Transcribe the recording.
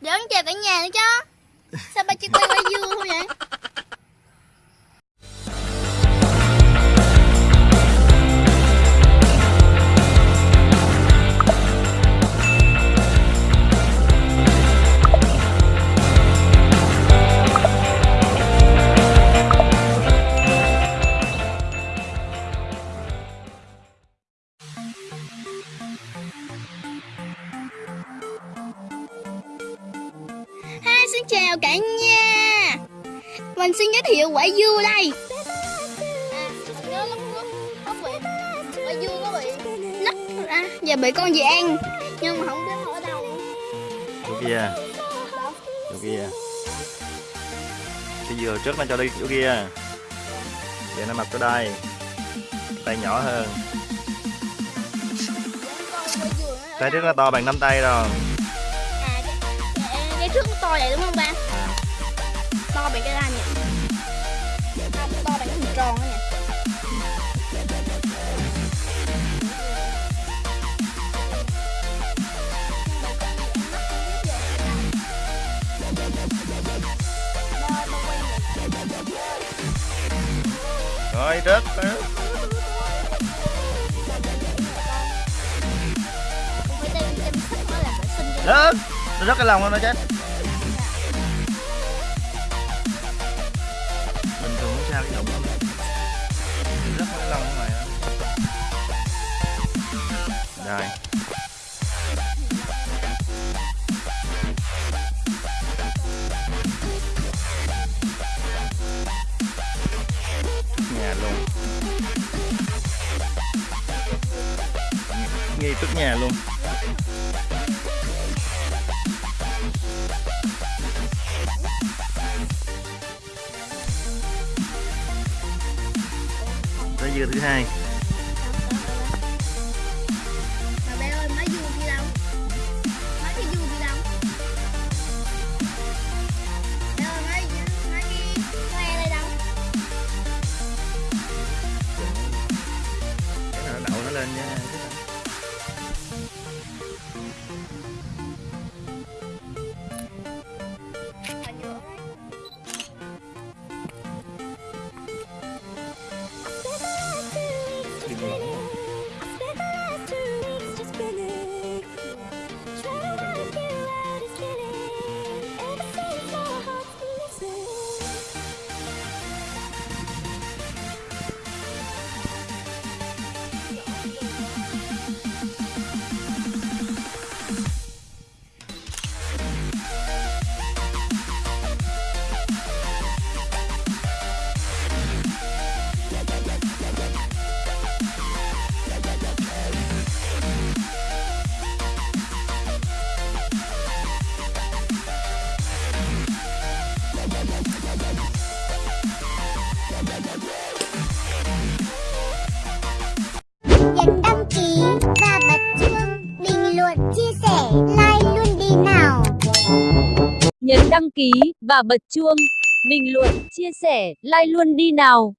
Để ông chào cả nhà nữa chứ. Sao ba chỉ quay quay dương không vậy? Xin chào cả nhà. Mình xin giới thiệu quả dưa đây. À, Quả dưa nó bị nứt ra Và bị con gì ăn. Nhưng mà không biết ở đâu. Chỗ kia. Chỗ kia. Cái dừa trước nó cho đi chỗ kia. Để nó mập tới đây tay nhỏ hơn. Tay trước nó to bằng nắm tay rồi nó to vậy đúng không ba? To bằng cái đai nhỉ? Không, to bằng cái hình tròn đó nhỉ? rồi rớt sóc nó rớt cái lòng nó chết bình sao cái đụng lắm rớt cái này rồi nhà luôn. Ngay trước nhà luôn. Tới dưa thứ hai Mà bé ơi, má dưa đi đâu? Má cái dưa đi đâu? Bé ơi, má cái khoe đây đâu? cái nào đậu nó lên nha chia sẻ like luôn đi nào Nhấn đăng ký và bật chuông, bình luận, chia sẻ, like luôn đi nào.